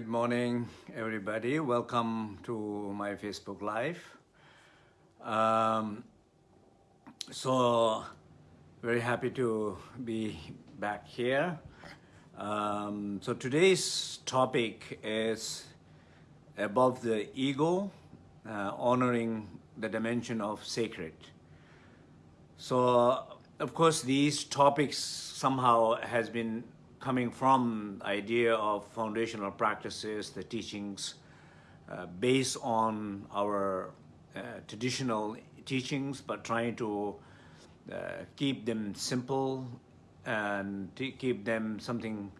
Good morning, everybody. Welcome to my Facebook Live. Um, so, very happy to be back here. Um, so today's topic is above the ego, uh, honoring the dimension of sacred. So, of course, these topics somehow has been coming from idea of foundational practices, the teachings uh, based on our uh, traditional teachings, but trying to uh, keep them simple and keep them something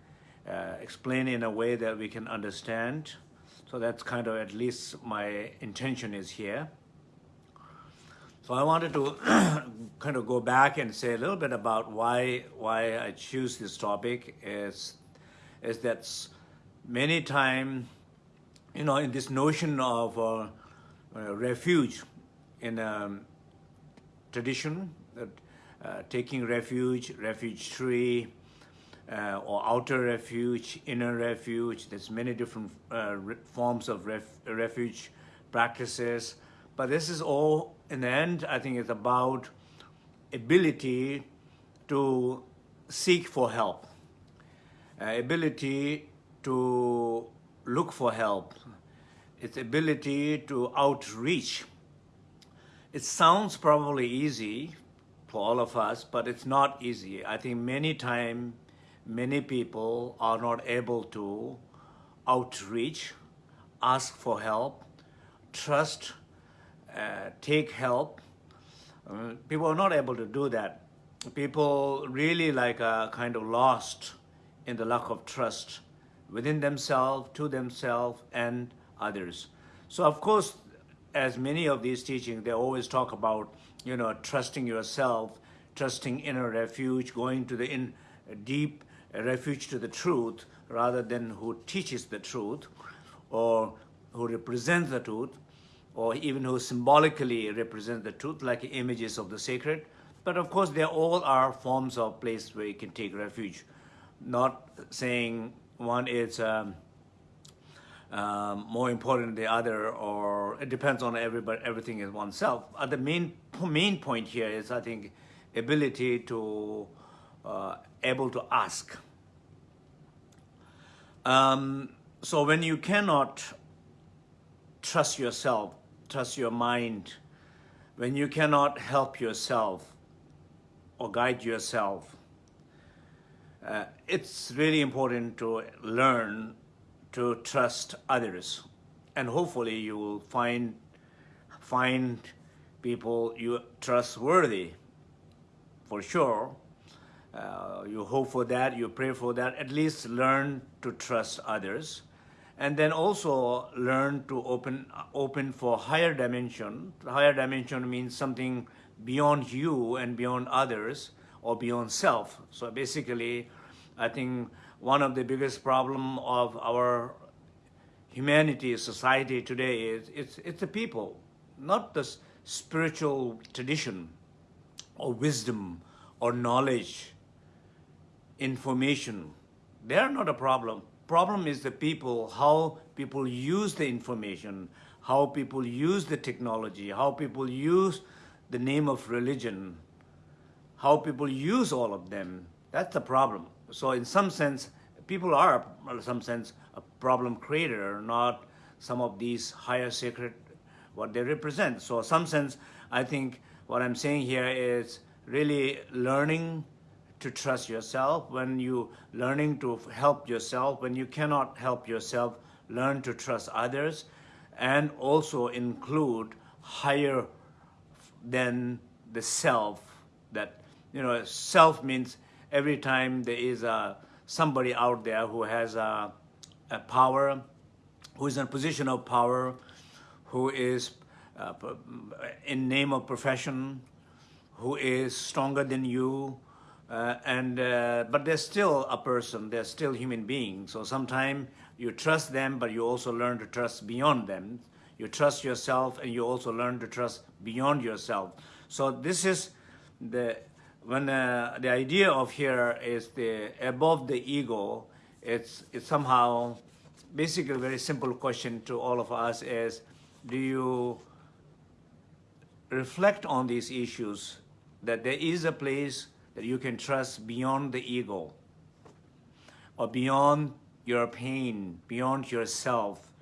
uh, explained in a way that we can understand. So that's kind of at least my intention is here. So I wanted to kind of go back and say a little bit about why why I choose this topic is is that many times, you know, in this notion of uh, uh, refuge in um, tradition, that uh, taking refuge, refuge tree, uh, or outer refuge, inner refuge. There's many different uh, forms of ref refuge practices, but this is all in the end, I think it's about ability to seek for help, uh, ability to look for help, its ability to outreach. It sounds probably easy for all of us, but it's not easy. I think many times, many people are not able to outreach, ask for help, trust uh, take help. Uh, people are not able to do that. People really like are kind of lost in the lack of trust within themselves, to themselves, and others. So of course, as many of these teachings, they always talk about, you know, trusting yourself, trusting inner refuge, going to the in deep refuge to the truth, rather than who teaches the truth or who represents the truth or even who symbolically represent the truth, like images of the sacred. But of course, they all are forms of place where you can take refuge. Not saying one is um, um, more important than the other, or it depends on everybody, everything is oneself. Uh, the main, main point here is, I think, ability to uh, able to ask. Um, so when you cannot trust yourself, trust your mind, when you cannot help yourself or guide yourself, uh, it's really important to learn to trust others. And hopefully you will find, find people you trustworthy for sure. Uh, you hope for that, you pray for that, at least learn to trust others and then also learn to open open for higher dimension. Higher dimension means something beyond you and beyond others or beyond self. So basically, I think one of the biggest problem of our humanity, society today is it's, it's the people, not the spiritual tradition or wisdom or knowledge, information. They are not a problem problem is the people, how people use the information, how people use the technology, how people use the name of religion, how people use all of them. That's the problem. So in some sense, people are, in some sense, a problem creator, not some of these higher sacred, what they represent. So in some sense, I think what I'm saying here is really learning to trust yourself, when you learning to help yourself, when you cannot help yourself, learn to trust others, and also include higher than the self. That, you know, self means every time there is a, somebody out there who has a, a power, who is in a position of power, who is uh, in name of profession, who is stronger than you, uh, and uh, but they're still a person, they're still human beings. So sometimes you trust them, but you also learn to trust beyond them. You trust yourself, and you also learn to trust beyond yourself. So this is the when uh, the idea of here is the above the ego. It's it's somehow basically a very simple question to all of us is, do you reflect on these issues that there is a place that you can trust beyond the ego or beyond your pain, beyond yourself,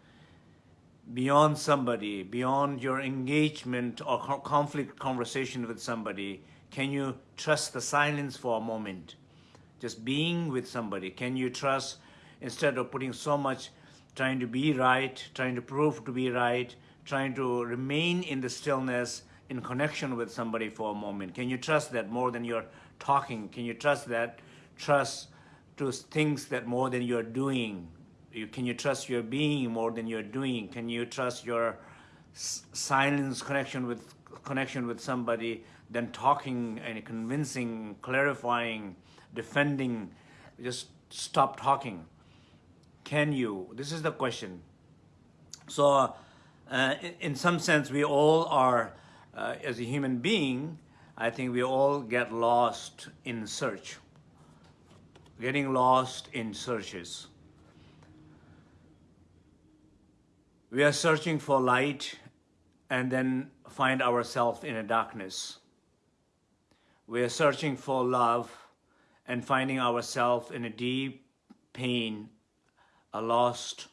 beyond somebody, beyond your engagement or conflict conversation with somebody, can you trust the silence for a moment? Just being with somebody, can you trust instead of putting so much trying to be right, trying to prove to be right, trying to remain in the stillness, in connection with somebody for a moment? Can you trust that more than you're talking? Can you trust that? Trust to things that more than you're doing, you, can you trust your being more than you're doing? Can you trust your silence connection with connection with somebody than talking and convincing, clarifying, defending? Just stop talking. Can you? This is the question. So, uh, in, in, some sense, we all are, uh, as a human being, I think we all get lost in search, getting lost in searches. We are searching for light and then find ourselves in a darkness. We are searching for love and finding ourselves in a deep pain, a lost.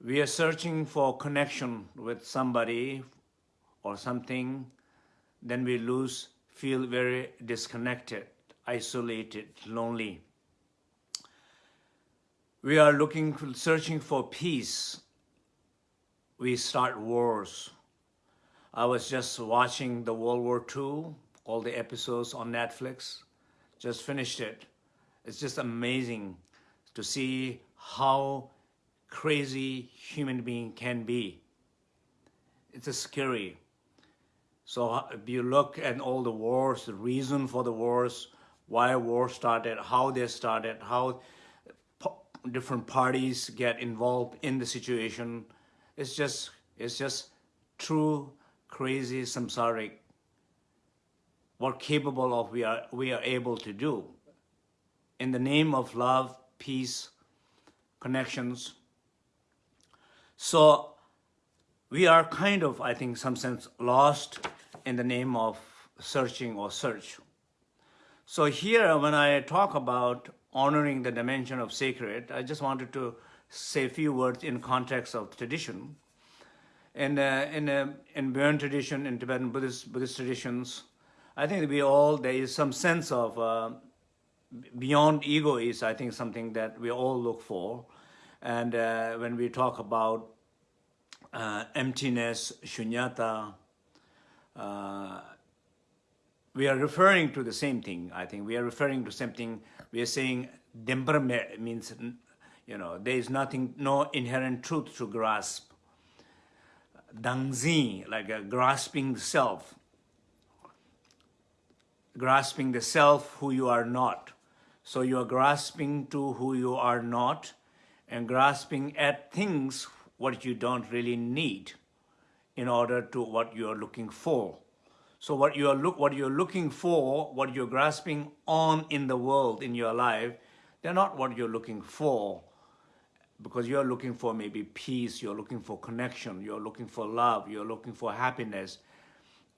We are searching for connection with somebody or something, then we lose, feel very disconnected, isolated, lonely we are looking, searching for peace, we start wars. I was just watching the World War II, all the episodes on Netflix, just finished it. It's just amazing to see how crazy human being can be. It's a scary. So uh, if you look at all the wars, the reason for the wars, why war started, how they started, how different parties get involved in the situation. It's just, it's just true, crazy, samsaric, what capable of we are, we are able to do. In the name of love, peace, connections. So we are kind of, I think, some sense lost in the name of searching or search. So here, when I talk about honoring the dimension of sacred, I just wanted to say a few words in context of tradition. And uh, in, uh, in Bön tradition, in Tibetan Buddhist, Buddhist traditions, I think we all, there is some sense of uh, beyond ego is, I think, something that we all look for. And uh, when we talk about uh, emptiness, shunyata, uh, we are referring to the same thing, I think. We are referring to something, we are saying Dimbar means, you know, there is nothing, no inherent truth to grasp. Dangzi, like a grasping the self. Grasping the self who you are not. So you are grasping to who you are not and grasping at things what you don't really need in order to what you are looking for. So what you are look what you're looking for, what you're grasping on in the world, in your life, they're not what you're looking for. Because you're looking for maybe peace, you're looking for connection, you're looking for love, you're looking for happiness.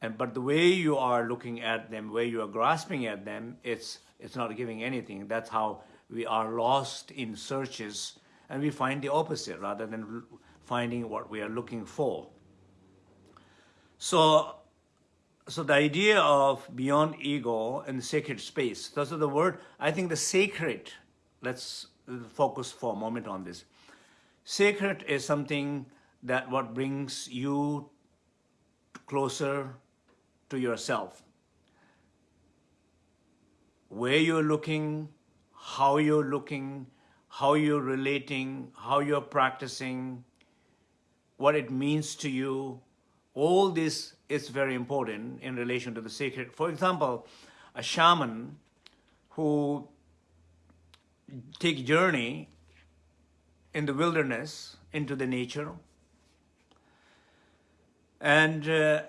And but the way you are looking at them, where you are grasping at them, it's it's not giving anything. That's how we are lost in searches and we find the opposite rather than finding what we are looking for. So so the idea of beyond ego and sacred space, those are the word, I think the sacred, let's focus for a moment on this. Sacred is something that what brings you closer to yourself. Where you're looking, how you're looking, how you're relating, how you're practicing, what it means to you, all this is very important in relation to the sacred. For example, a shaman who take journey in the wilderness into the nature and uh,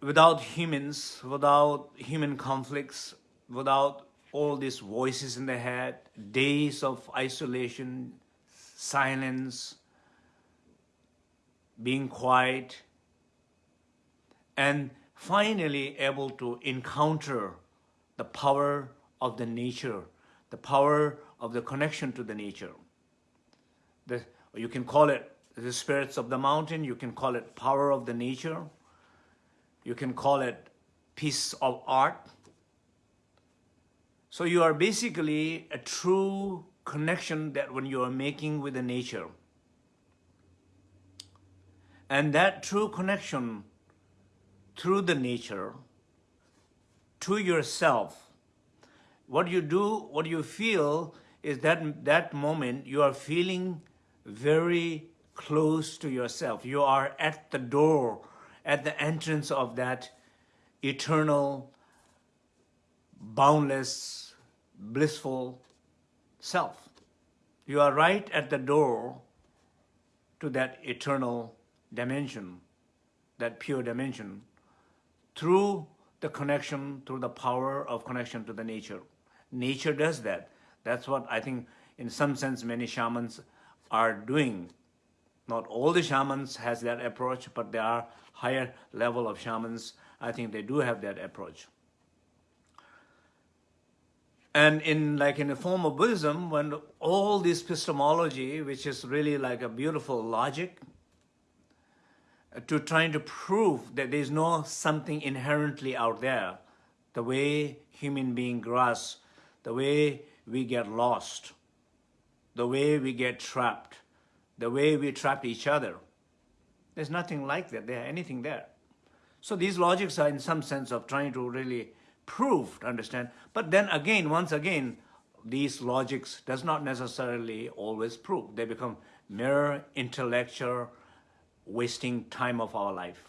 without humans, without human conflicts, without all these voices in the head, days of isolation, silence, being quiet, and finally able to encounter the power of the nature, the power of the connection to the nature. The, you can call it the spirits of the mountain, you can call it power of the nature, you can call it piece of art. So you are basically a true connection that when you are making with the nature. And that true connection through the nature to yourself, what you do, what you feel is that that moment you are feeling very close to yourself. You are at the door, at the entrance of that eternal, boundless, blissful self. You are right at the door to that eternal dimension, that pure dimension, through the connection, through the power of connection to the nature. Nature does that. That's what I think, in some sense, many shamans are doing. Not all the shamans has that approach, but there are higher level of shamans. I think they do have that approach. And in like in the form of Buddhism, when all this epistemology, which is really like a beautiful logic, to trying to prove that there's no something inherently out there, the way human being grasp, the way we get lost, the way we get trapped, the way we trap each other. There's nothing like that there, anything there. So these logics are in some sense of trying to really prove, to understand. But then again, once again, these logics does not necessarily always prove. They become mere intellectual wasting time of our life.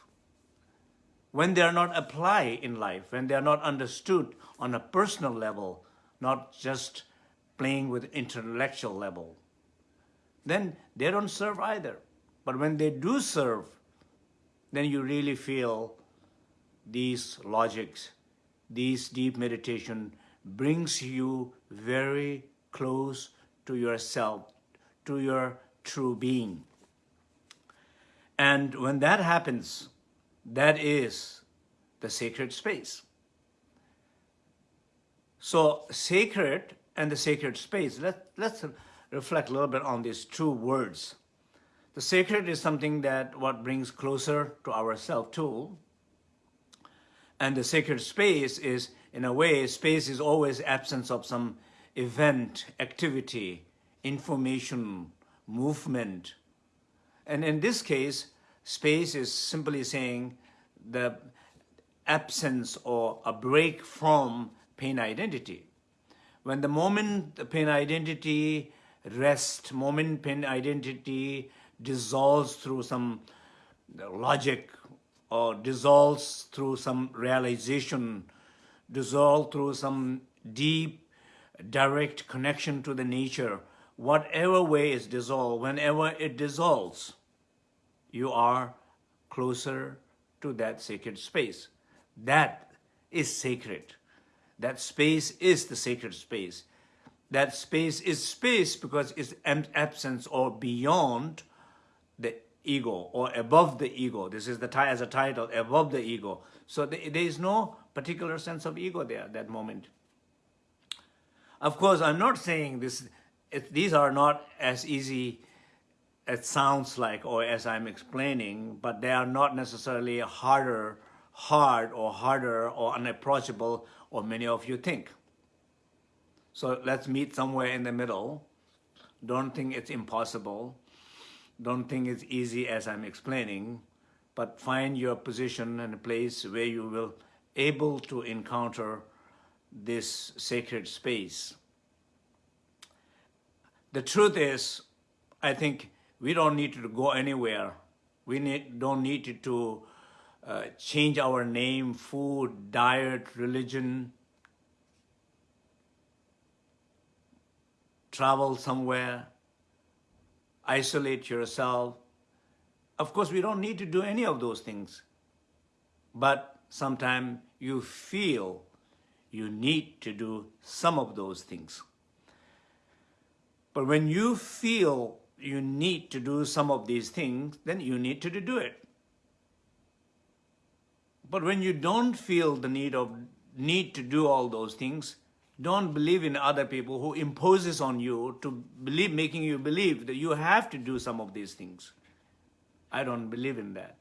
When they are not applied in life, when they are not understood on a personal level, not just playing with intellectual level, then they don't serve either. But when they do serve, then you really feel these logics, these deep meditation brings you very close to yourself, to your true being. And when that happens, that is the sacred space. So sacred and the sacred space, let, let's reflect a little bit on these two words. The sacred is something that what brings closer to ourselves too. And the sacred space is, in a way, space is always absence of some event, activity, information, movement, and in this case, space is simply saying the absence or a break from pain identity. When the moment the pain identity rests, moment pain identity dissolves through some logic or dissolves through some realization, dissolves through some deep, direct connection to the nature, whatever way is dissolved, whenever it dissolves, you are closer to that sacred space. That is sacred. That space is the sacred space. That space is space because it's absence or beyond the ego or above the ego. This is the as a title, above the ego. So there is no particular sense of ego there at that moment. Of course, I'm not saying this it, these are not as easy as sounds like or as I'm explaining, but they are not necessarily harder, hard or harder or unapproachable or many of you think. So let's meet somewhere in the middle. Don't think it's impossible. Don't think it's easy as I'm explaining, but find your position and a place where you will able to encounter this sacred space the truth is, I think we don't need to go anywhere. We need, don't need to uh, change our name, food, diet, religion, travel somewhere, isolate yourself. Of course, we don't need to do any of those things. But sometimes you feel you need to do some of those things. But when you feel you need to do some of these things, then you need to do it. But when you don't feel the need of need to do all those things, don't believe in other people who imposes on you to believe, making you believe that you have to do some of these things. I don't believe in that.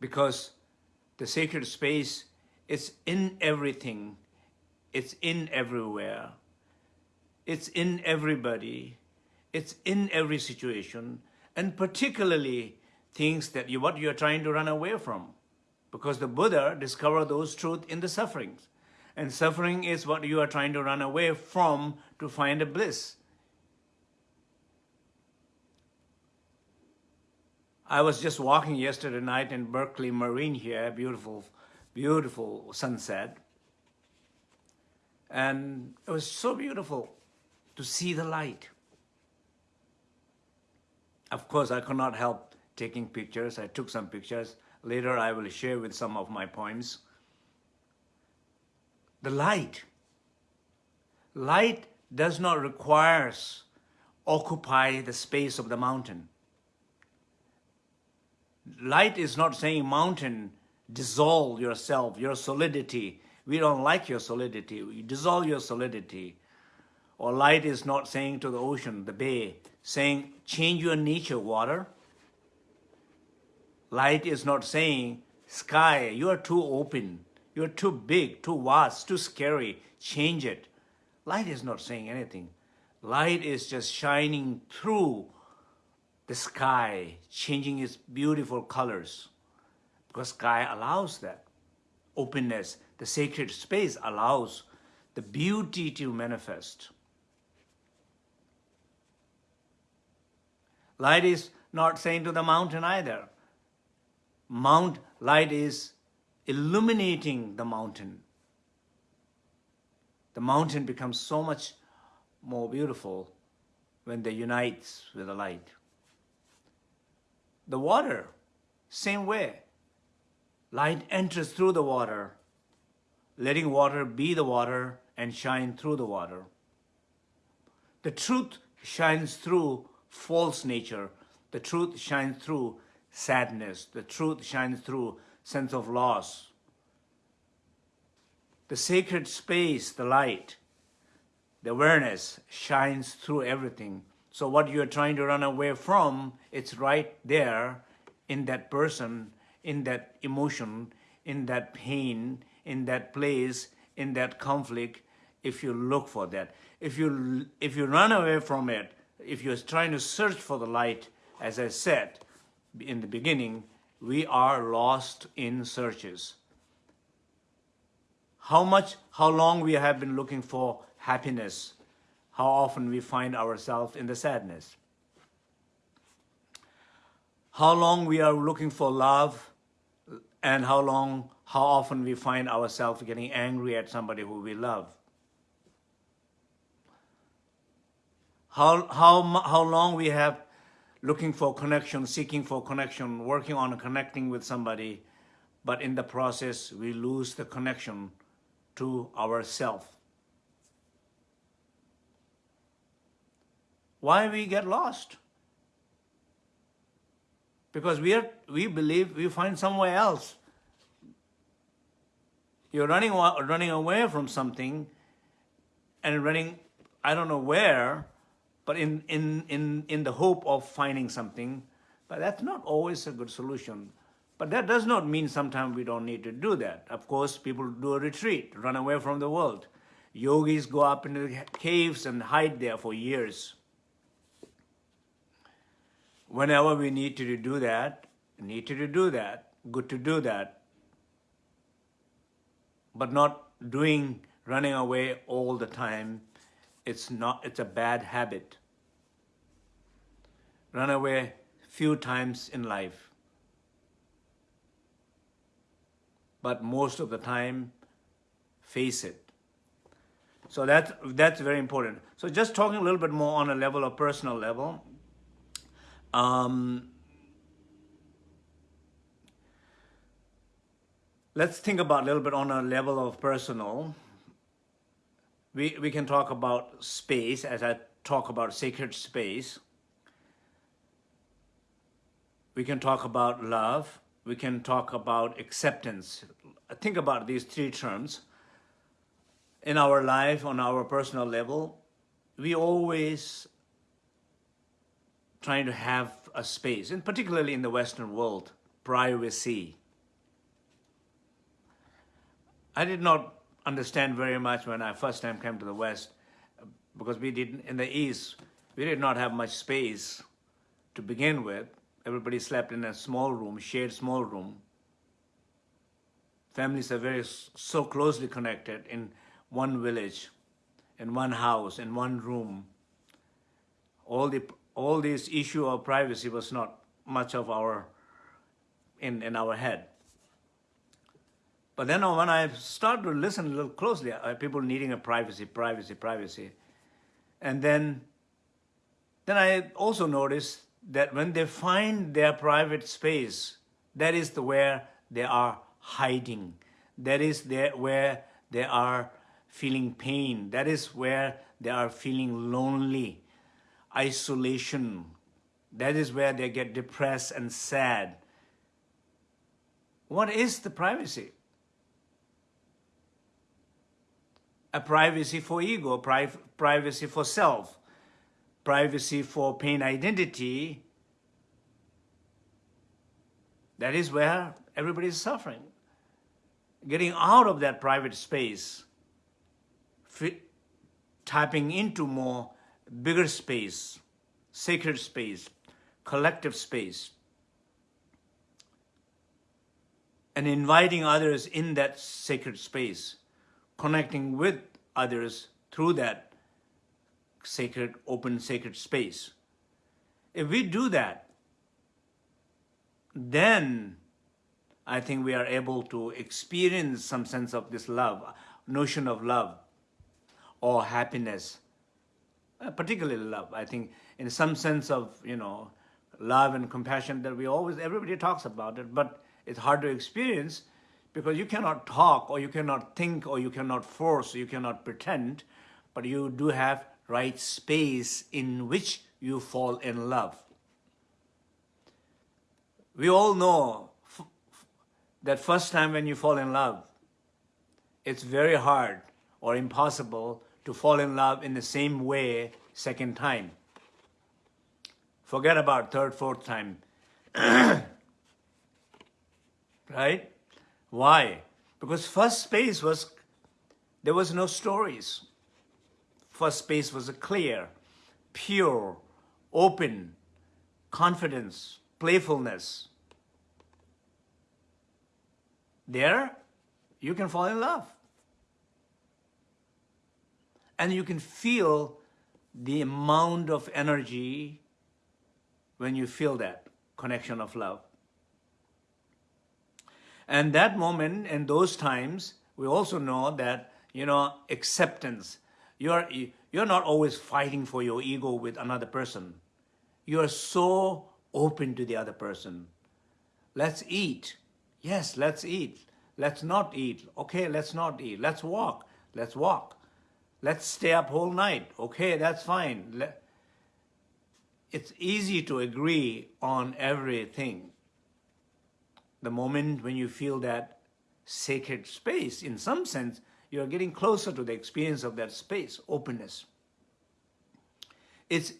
Because the sacred space is in everything. It's in everywhere. It's in everybody. It's in every situation. And particularly things that you, what you're trying to run away from. Because the Buddha discovered those truths in the sufferings. And suffering is what you are trying to run away from to find a bliss. I was just walking yesterday night in Berkeley Marina here, beautiful, beautiful sunset. And it was so beautiful to see the light. Of course, I could not help taking pictures. I took some pictures. Later, I will share with some of my poems. The light. Light does not require us occupy the space of the mountain. Light is not saying mountain, dissolve yourself, your solidity. We don't like your solidity. You dissolve your solidity. Or light is not saying to the ocean, the bay, saying, change your nature, water. Light is not saying, sky, you are too open, you're too big, too vast, too scary, change it. Light is not saying anything. Light is just shining through the sky, changing its beautiful colors. Because sky allows that. Openness, the sacred space allows the beauty to manifest. Light is not saying to the mountain either. Mount light is illuminating the mountain. The mountain becomes so much more beautiful when they unites with the light. The water, same way. Light enters through the water, letting water be the water and shine through the water. The truth shines through false nature. The truth shines through sadness. The truth shines through sense of loss. The sacred space, the light, the awareness shines through everything. So what you're trying to run away from, it's right there in that person, in that emotion, in that pain, in that place, in that conflict, if you look for that. If you, if you run away from it, if you're trying to search for the light, as I said in the beginning, we are lost in searches. How much, how long we have been looking for happiness, how often we find ourselves in the sadness. How long we are looking for love and how long, how often we find ourselves getting angry at somebody who we love. How, how, how long we have looking for connection, seeking for connection, working on connecting with somebody, but in the process, we lose the connection to ourself. Why we get lost? Because we, are, we believe we find somewhere else. You're running, running away from something and running, I don't know where, but in, in, in, in the hope of finding something. But that's not always a good solution. But that does not mean sometimes we don't need to do that. Of course, people do a retreat, run away from the world. Yogis go up into the caves and hide there for years. Whenever we need to do that, need to do that, good to do that. But not doing, running away all the time it's not, it's a bad habit. Run away few times in life. But most of the time, face it. So that's, that's very important. So just talking a little bit more on a level of personal level. Um, let's think about a little bit on a level of personal. We, we can talk about space as I talk about sacred space. We can talk about love. We can talk about acceptance. Think about these three terms. In our life, on our personal level, we always trying to have a space, and particularly in the Western world, privacy. I did not understand very much when I first time came to the West, because we didn't, in the East, we did not have much space to begin with. Everybody slept in a small room, shared small room. Families are very, so closely connected in one village, in one house, in one room. All the all this issue of privacy was not much of our in, in our head. But then when I started to listen a little closely, people needing a privacy, privacy, privacy. And then, then I also noticed that when they find their private space, that is the where they are hiding. That is there where they are feeling pain. That is where they are feeling lonely, isolation. That is where they get depressed and sad. What is the privacy? A privacy for ego, pri privacy for self, privacy for pain identity. That is where everybody is suffering. Getting out of that private space, tapping into more bigger space, sacred space, collective space, and inviting others in that sacred space, connecting with others through that sacred, open sacred space. If we do that, then I think we are able to experience some sense of this love, notion of love or happiness, uh, particularly love. I think in some sense of, you know, love and compassion that we always, everybody talks about it, but it's hard to experience because you cannot talk or you cannot think or you cannot force, or you cannot pretend, but you do have right space in which you fall in love. We all know that first time when you fall in love, it's very hard or impossible to fall in love in the same way second time. Forget about third, fourth time. right? Why? Because first space was, there was no stories. First space was a clear, pure, open, confidence, playfulness. There, you can fall in love. And you can feel the amount of energy when you feel that connection of love. And that moment and those times, we also know that, you know, acceptance. You're, you're not always fighting for your ego with another person. You're so open to the other person. Let's eat. Yes, let's eat. Let's not eat. Okay, let's not eat. Let's walk. Let's walk. Let's stay up whole night. Okay, that's fine. It's easy to agree on everything the moment when you feel that sacred space, in some sense, you're getting closer to the experience of that space, openness. It's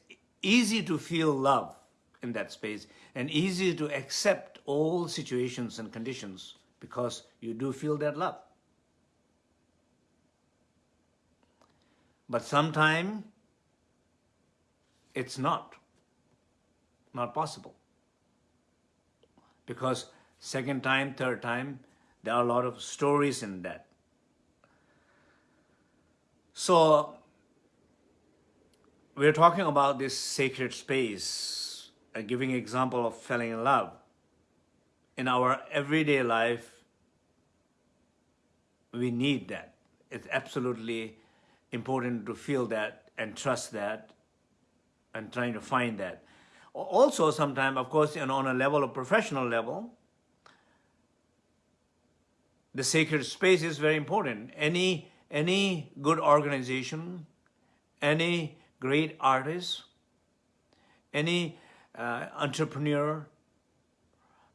easy to feel love in that space and easy to accept all situations and conditions because you do feel that love. But sometimes it's not, not possible. Because second time, third time, there are a lot of stories in that. So we're talking about this sacred space, uh, giving example of falling in love. In our everyday life, we need that. It's absolutely important to feel that and trust that and trying to find that. Also, sometimes, of course, you know, on a level of professional level, the sacred space is very important. Any, any good organization, any great artist, any uh, entrepreneur,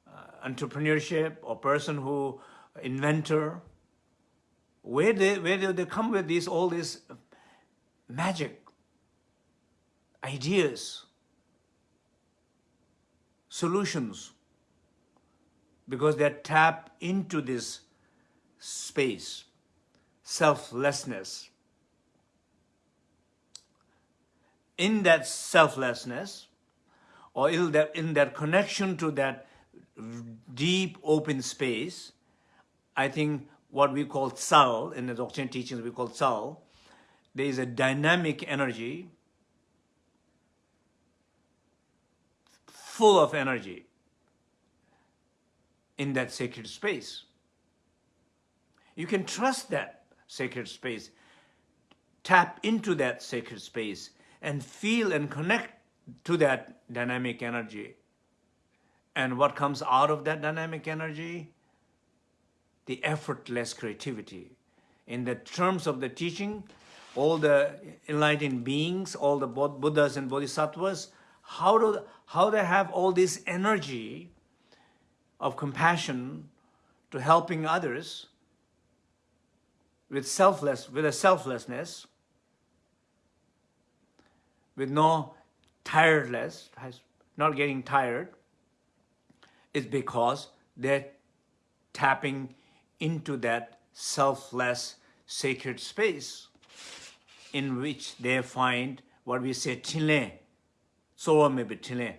uh, entrepreneurship or person who, inventor, where, they, where do they come with these, all these magic ideas, solutions, because they tap into this space, selflessness. In that selflessness, or in that, in that connection to that deep open space, I think what we call tsal, in the Dzogchen teachings we call tsal, there is a dynamic energy, full of energy in that sacred space. You can trust that sacred space, tap into that sacred space, and feel and connect to that dynamic energy. And what comes out of that dynamic energy? The effortless creativity. In the terms of the teaching, all the enlightened beings, all the Buddhas and Bodhisattvas, how do how they have all this energy of compassion to helping others with selfless with a selflessness with no tiredness not getting tired is because they're tapping into that selfless sacred space in which they find what we say chile, so maybe chile,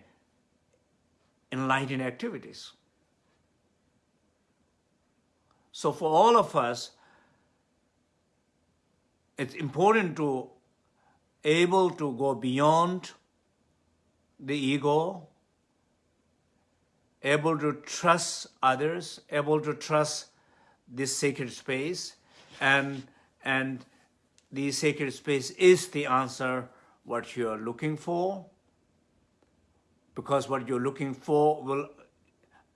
enlightened activities. So for all of us, it's important to able to go beyond the ego, able to trust others, able to trust this sacred space, and, and the sacred space is the answer what you're looking for, because what you're looking for will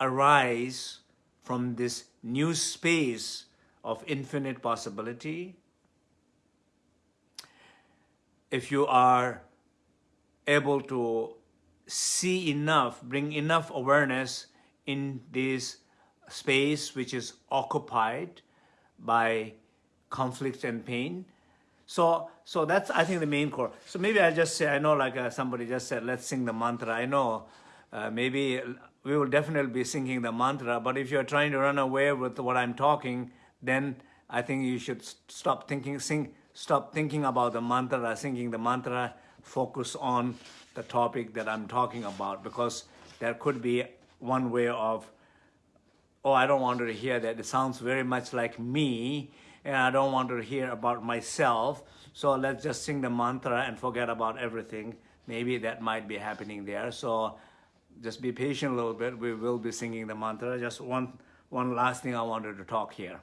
arise from this new space of infinite possibility. If you are able to see enough, bring enough awareness in this space which is occupied by conflict and pain, so, so that's, I think, the main core. So maybe I'll just say, I know like uh, somebody just said, let's sing the mantra. I know uh, maybe we will definitely be singing the mantra, but if you're trying to run away with what I'm talking, then I think you should stop thinking, sing, stop thinking about the mantra, singing the mantra, focus on the topic that I'm talking about, because there could be one way of, oh, I don't want to hear that. It sounds very much like me, and I don't want to hear about myself. So let's just sing the mantra and forget about everything. Maybe that might be happening there. So just be patient a little bit. We will be singing the mantra. Just one, one last thing I wanted to talk here.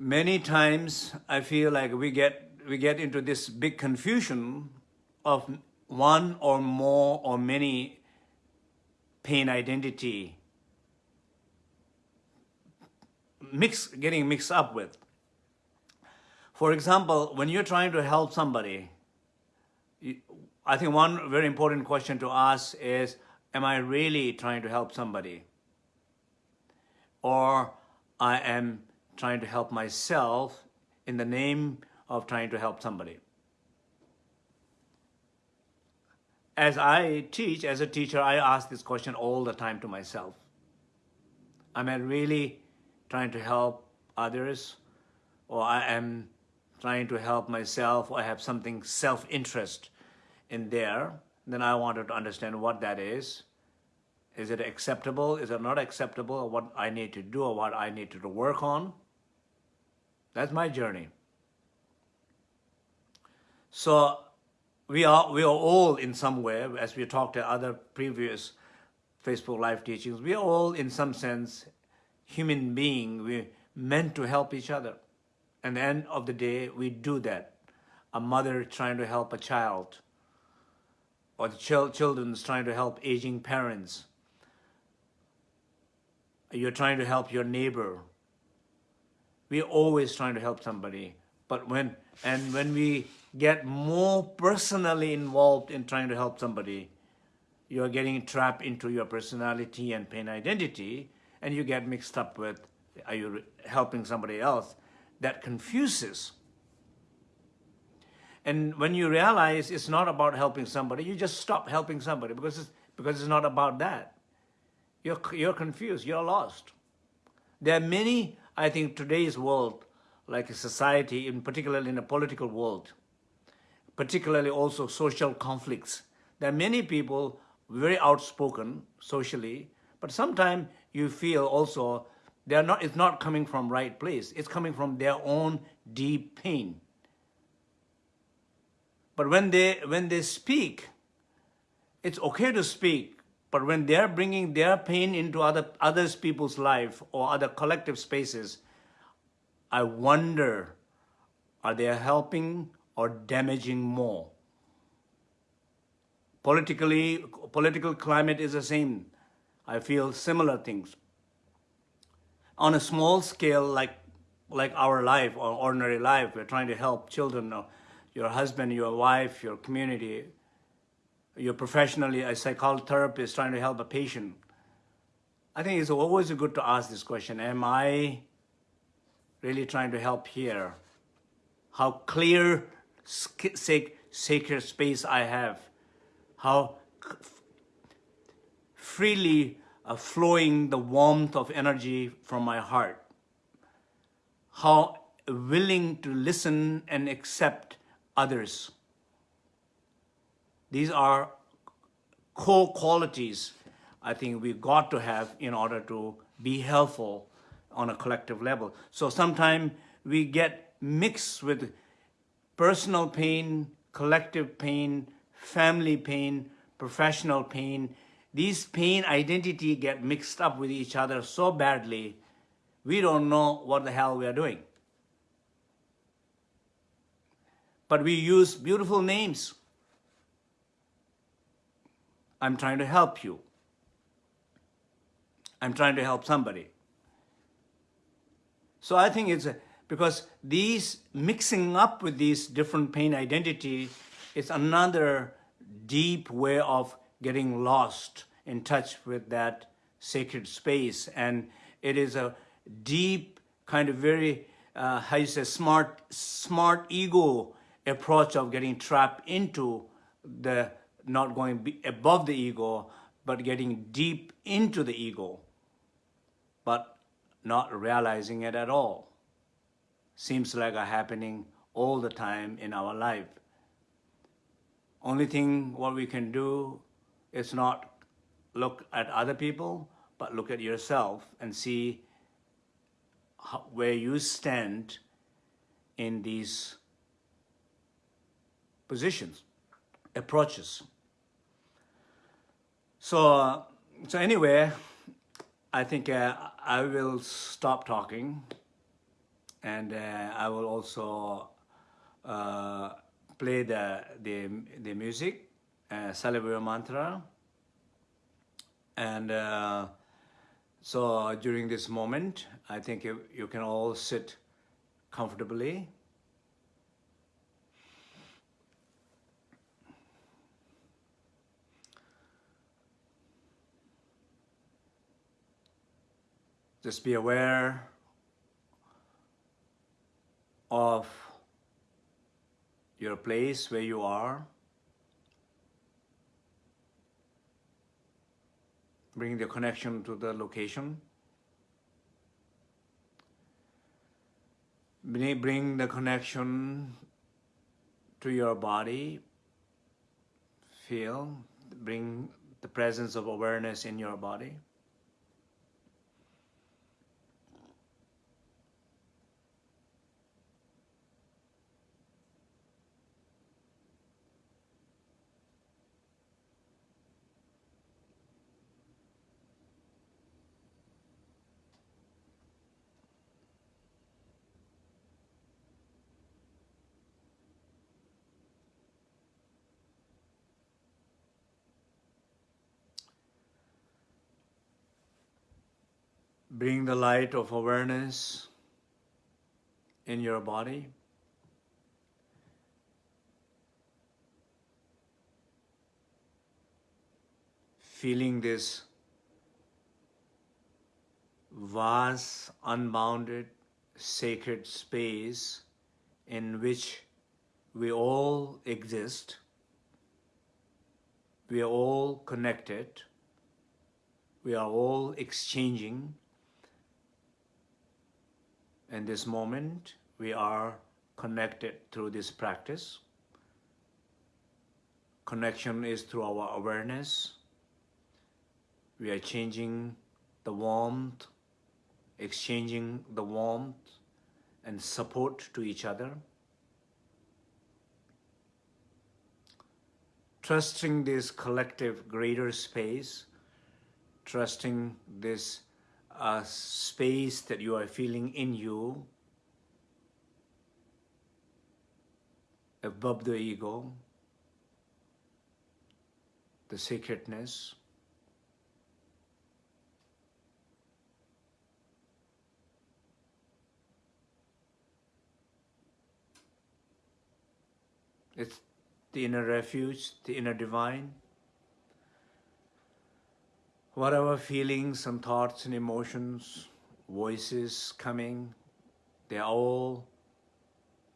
Many times I feel like we get, we get into this big confusion of one or more or many pain identity mix, getting mixed up with. For example, when you're trying to help somebody, I think one very important question to ask is, am I really trying to help somebody? Or I am trying to help myself in the name of trying to help somebody. As I teach, as a teacher, I ask this question all the time to myself. Am I really trying to help others, or I am trying to help myself, or I have something self-interest in there, then I wanted to understand what that is. Is it acceptable? Is it not acceptable? What I need to do or what I need to work on? That's my journey. So we are, we are all in some way, as we talked at other previous Facebook Live teachings, we are all in some sense human being, we're meant to help each other. And the end of the day, we do that. A mother trying to help a child, or the ch children's trying to help aging parents, you're trying to help your neighbor. We're always trying to help somebody. But when, and when we get more personally involved in trying to help somebody, you're getting trapped into your personality and pain identity, and you get mixed up with, are you helping somebody else? That confuses. And when you realize it's not about helping somebody, you just stop helping somebody because it's, because it's not about that. You're, you're confused, you're lost. There are many, I think, today's world, like a society, in particularly in the political world, particularly also social conflicts. There are many people very outspoken socially, but sometimes you feel also they're not, it's not coming from right place. It's coming from their own deep pain. But when they, when they speak, it's okay to speak, but when they're bringing their pain into other others people's life or other collective spaces, I wonder, are they helping or damaging more? Politically, political climate is the same. I feel similar things. On a small scale, like, like our life or ordinary life, we're trying to help children, uh, your husband, your wife, your community, you're professionally a psychotherapist trying to help a patient. I think it's always good to ask this question, am I really trying to help here? How clear, sacred space I have, how freely uh, flowing the warmth of energy from my heart, how willing to listen and accept others. These are core qualities I think we got to have in order to be helpful on a collective level. So sometimes we get mixed with personal pain, collective pain, family pain, professional pain. These pain identity get mixed up with each other so badly, we don't know what the hell we are doing. But we use beautiful names. I'm trying to help you. I'm trying to help somebody. So I think it's a, because these mixing up with these different pain identity is another deep way of getting lost in touch with that sacred space. And it is a deep kind of very, uh, how you say, smart, smart ego approach of getting trapped into the, not going above the ego, but getting deep into the ego, but not realizing it at all. Seems like a happening all the time in our life. Only thing what we can do is not look at other people, but look at yourself and see how, where you stand in these positions, approaches. So, so anyway, I think uh, I will stop talking and uh, I will also uh, play the, the, the music, uh, Salivaya Mantra. And uh, so during this moment, I think you, you can all sit comfortably. Just be aware of your place where you are. Bring the connection to the location. Bring the connection to your body. Feel, bring the presence of awareness in your body. Bring the light of awareness in your body. Feeling this vast, unbounded, sacred space in which we all exist, we are all connected, we are all exchanging. In this moment, we are connected through this practice. Connection is through our awareness. We are changing the warmth, exchanging the warmth and support to each other. Trusting this collective greater space, trusting this uh, space that you are feeling in you above the ego, the sacredness, It's the inner refuge, the inner divine. Whatever feelings and thoughts and emotions, voices coming, they all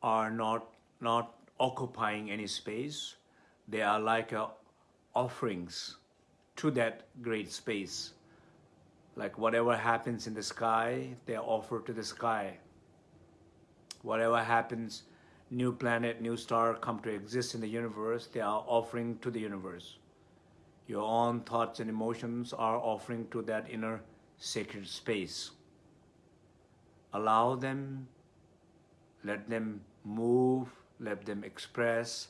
are not, not occupying any space. They are like uh, offerings to that great space. Like whatever happens in the sky, they are offered to the sky. Whatever happens new planet, new star come to exist in the universe, they are offering to the universe. Your own thoughts and emotions are offering to that inner sacred space. Allow them, let them move, let them express,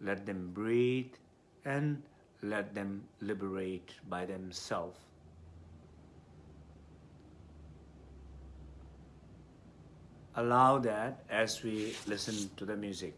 let them breathe, and let them liberate by themselves. allow that as we listen to the music.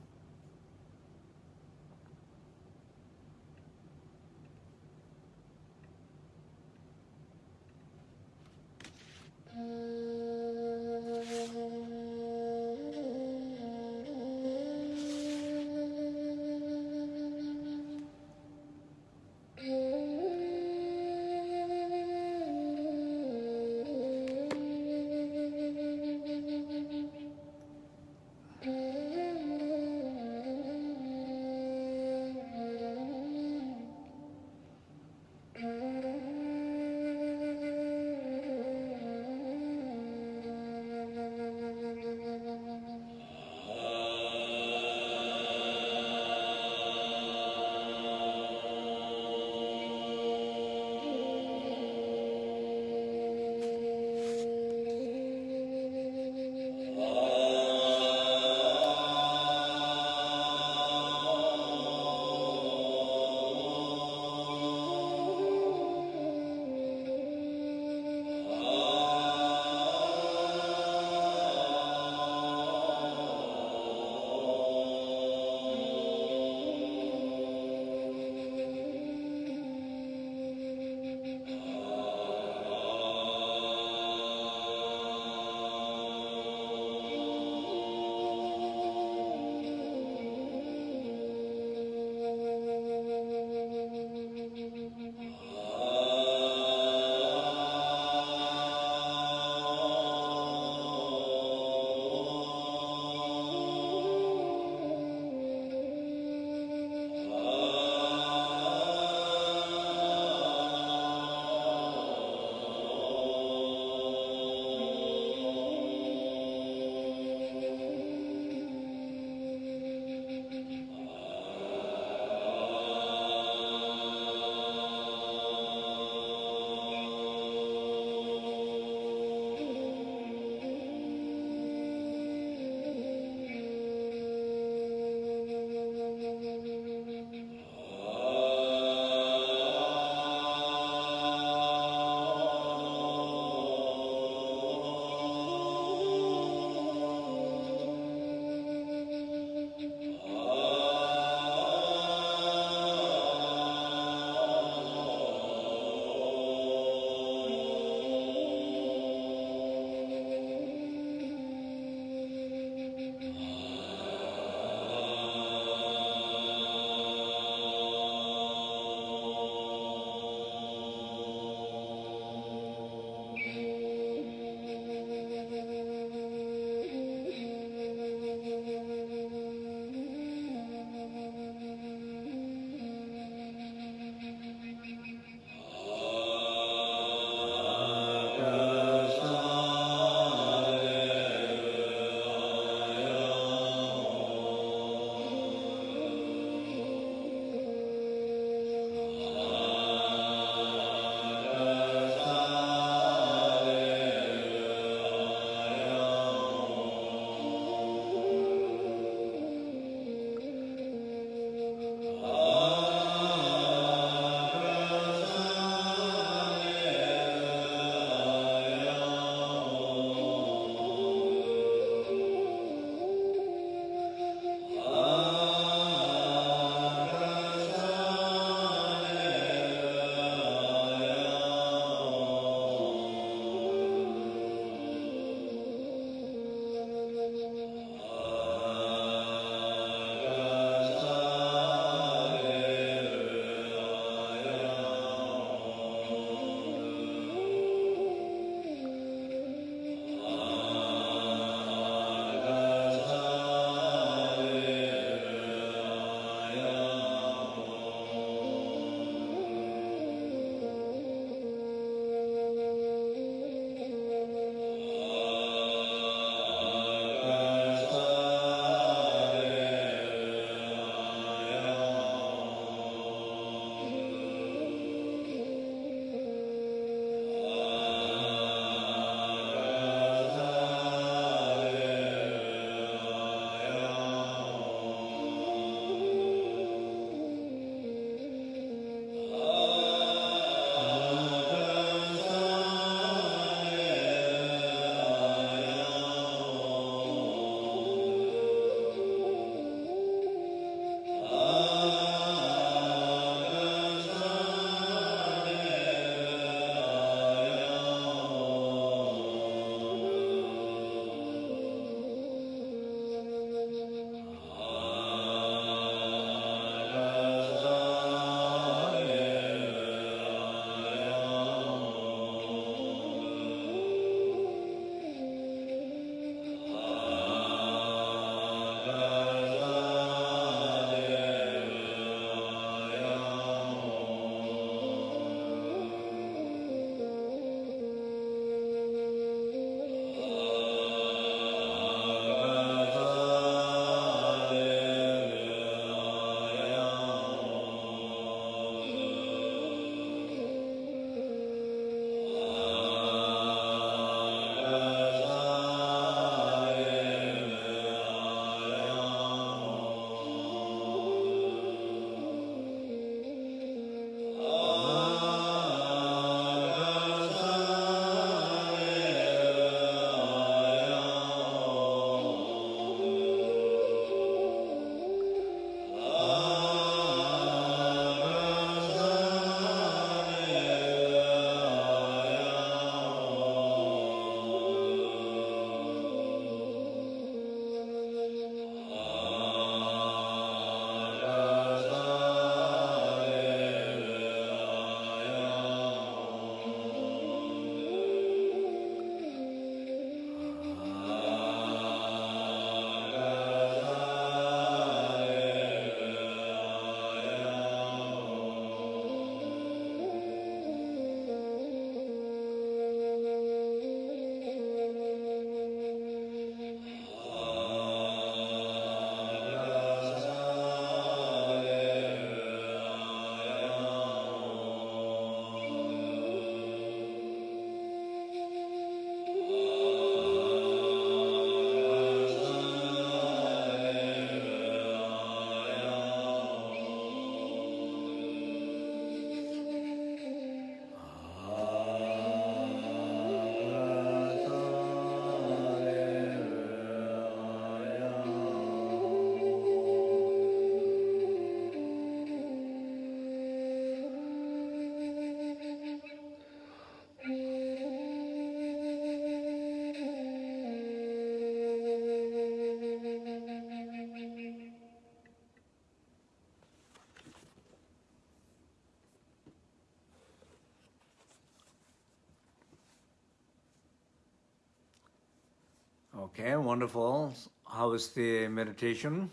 Okay, wonderful. How was the meditation?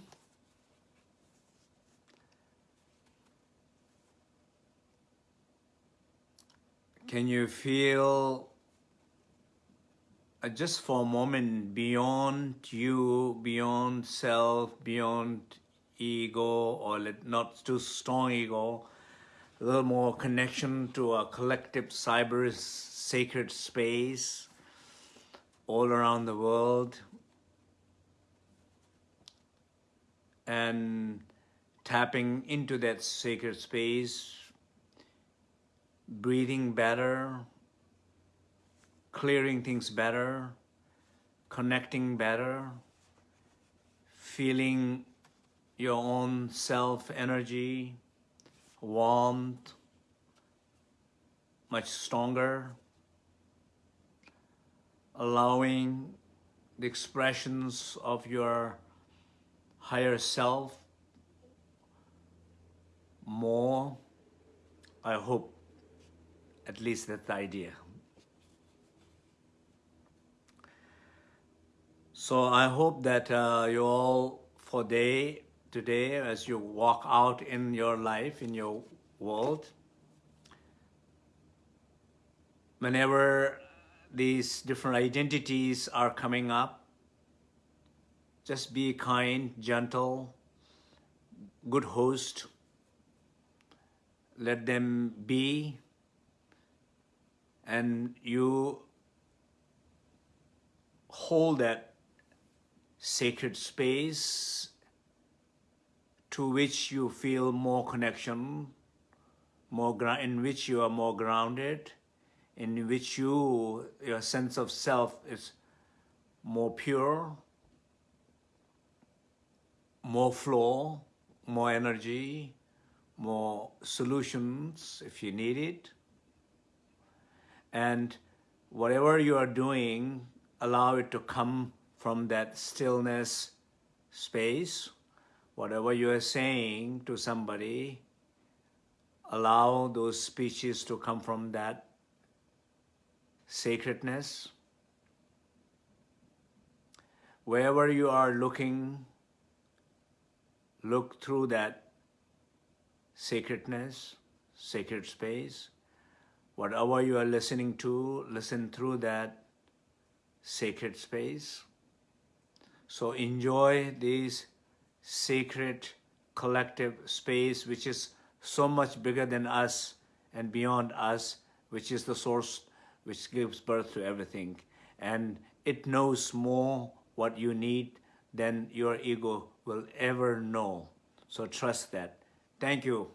Can you feel uh, just for a moment beyond you, beyond self, beyond ego, or let- not too strong ego, a little more connection to a collective cyber sacred space all around the world. And tapping into that sacred space, breathing better, clearing things better, connecting better, feeling your own self energy, warmth, much stronger, allowing the expressions of your higher self more. I hope at least that's the idea. So I hope that uh, you all for day today as you walk out in your life, in your world, whenever these different identities are coming up, just be kind, gentle, good host. Let them be, and you hold that sacred space to which you feel more connection, more in which you are more grounded, in which you your sense of self is more pure, more flow, more energy, more solutions if you need it. And whatever you are doing, allow it to come from that stillness space. Whatever you are saying to somebody, allow those speeches to come from that sacredness. Wherever you are looking, look through that sacredness, sacred space. Whatever you are listening to, listen through that sacred space. So enjoy this sacred collective space which is so much bigger than us and beyond us, which is the source which gives birth to everything. And it knows more what you need than your ego will ever know. So trust that. Thank you.